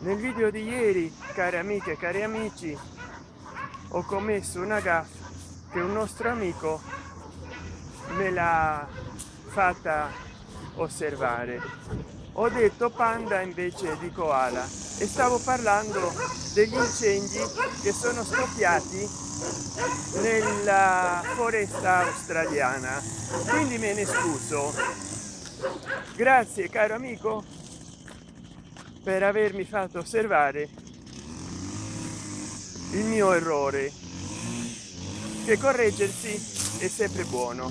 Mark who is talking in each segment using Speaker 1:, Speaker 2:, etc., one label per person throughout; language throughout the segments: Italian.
Speaker 1: nel video di ieri cari amiche e cari amici ho commesso una gaffa che un nostro amico me l'ha fatta osservare. Ho detto panda invece di koala e stavo parlando degli incendi che sono scoppiati nella foresta australiana. Quindi me ne scuso. Grazie caro amico per avermi fatto osservare il mio errore che correggersi è sempre buono.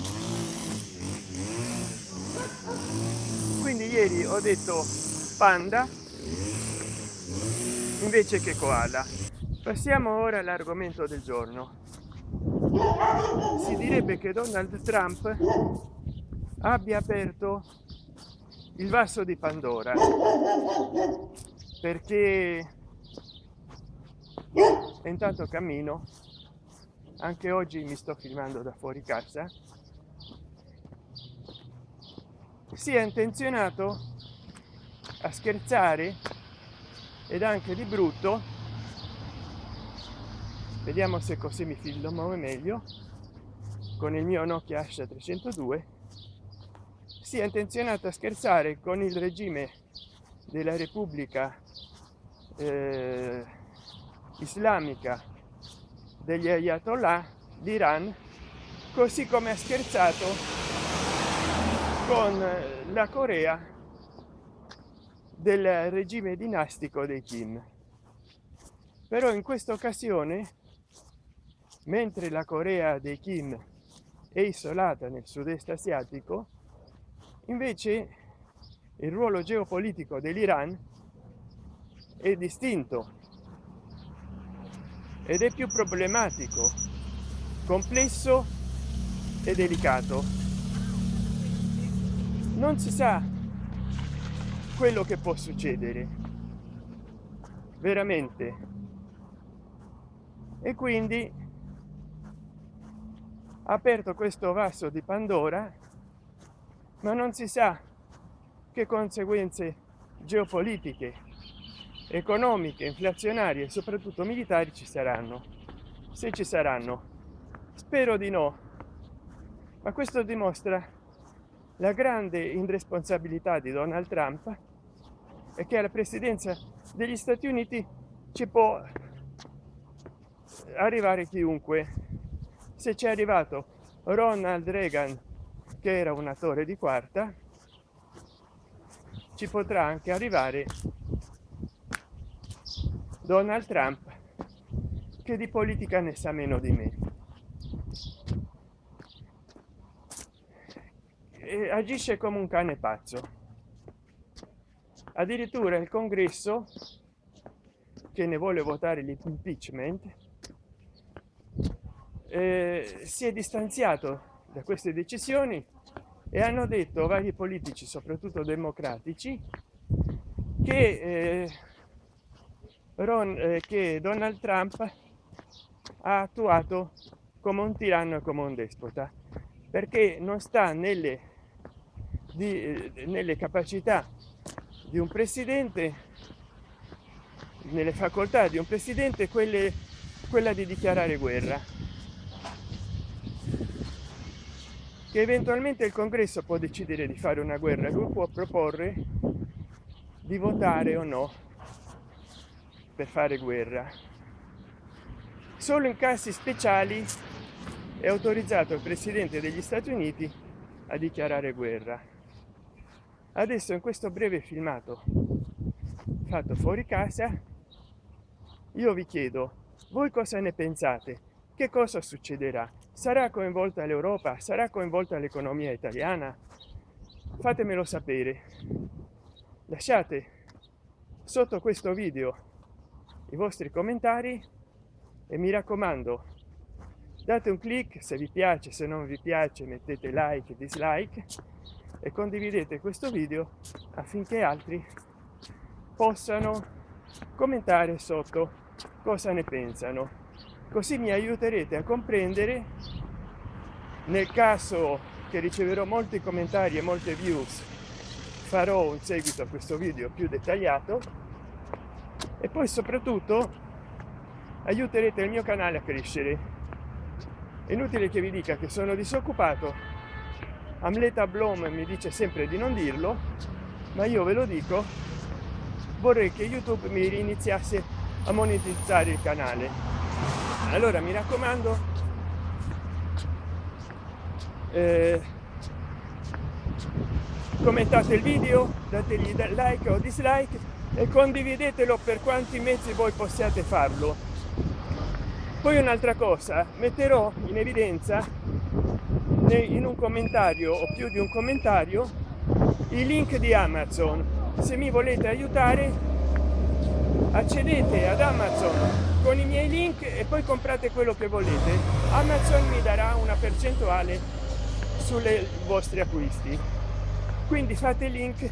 Speaker 1: Quindi ieri ho detto panda invece che koala. Passiamo ora all'argomento del giorno. Si direbbe che donald trump abbia aperto il vaso di Pandora. Perché intanto cammino. Anche oggi mi sto filmando da fuori casa. Si è intenzionato a scherzare ed anche di brutto. Vediamo se così mi filmo meglio. Con il mio Nokia H302 sia intenzionato a scherzare con il regime della Repubblica eh, Islamica degli Ayatollah d'Iran, così come ha scherzato con la Corea del regime dinastico dei Kim. Però in questa occasione, mentre la Corea dei Kim è isolata nel sud-est asiatico, invece il ruolo geopolitico dell'Iran è distinto ed è più problematico complesso e delicato. Non si sa quello che può succedere veramente. E quindi aperto questo vaso di pandora ma non si sa che conseguenze geopolitiche economiche inflazionarie e soprattutto militari ci saranno se ci saranno. Spero di no ma questo dimostra la grande irresponsabilità di donald trump e che alla presidenza degli stati uniti ci può arrivare chiunque. Se ci è arrivato ronald reagan che era un attore di quarta ci potrà anche arrivare donald trump che di politica ne sa meno di me. E agisce come un cane pazzo. Addirittura il congresso che ne vuole votare l'impeachment eh, si è distanziato da queste decisioni e hanno detto vari politici soprattutto democratici che eh, Ron, eh, che Donald Trump ha attuato come un tiranno e come un despota perché non sta nelle, di, eh, nelle capacità di un presidente nelle facoltà di un presidente quelle quella di dichiarare guerra che eventualmente il congresso può decidere di fare una guerra lui può proporre di votare o no per fare guerra. Solo in casi speciali è autorizzato il presidente degli stati uniti a dichiarare guerra. Adesso in questo breve filmato fatto fuori casa io vi chiedo voi cosa ne pensate che cosa succederà? Sarà coinvolta l'europa? Sarà coinvolta l'economia italiana? Fatemelo sapere. Lasciate sotto questo video i vostri commentari e mi raccomando date un clic se vi piace se non vi piace mettete like dislike e condividete questo video affinché altri possano commentare sotto cosa ne pensano così mi aiuterete a comprendere nel caso che riceverò molti commentari e molte views farò un seguito a questo video più dettagliato. E poi soprattutto aiuterete il mio canale a crescere. È inutile che vi dica che sono disoccupato. Amleta blom mi dice sempre di non dirlo ma io ve lo dico. Vorrei che youtube mi riniziasse a monetizzare il canale allora mi raccomando. Eh, commentate il video dategli like o dislike e condividetelo per quanti mezzi voi possiate farlo. Poi un'altra cosa metterò in evidenza in un commentario o più di un commentario i link di amazon. Se mi volete aiutare accedete ad amazon con i miei link e poi comprate quello che volete. Amazon mi darà una percentuale sulle vostri acquisti. Quindi fate link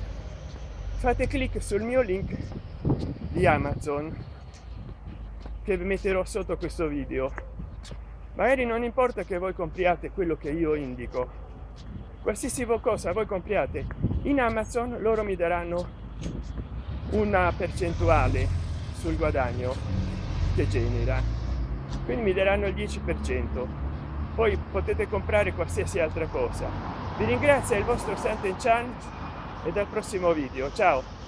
Speaker 1: fate clic sul mio link di amazon che metterò sotto questo video. Magari non importa che voi compriate quello che io indico. Qualsiasi cosa voi compriate in amazon loro mi daranno una percentuale sul guadagno che genera. Quindi mi daranno il 10 per cento. Poi potete comprare qualsiasi altra cosa. Vi ringrazio il vostro Santen e dal prossimo video. Ciao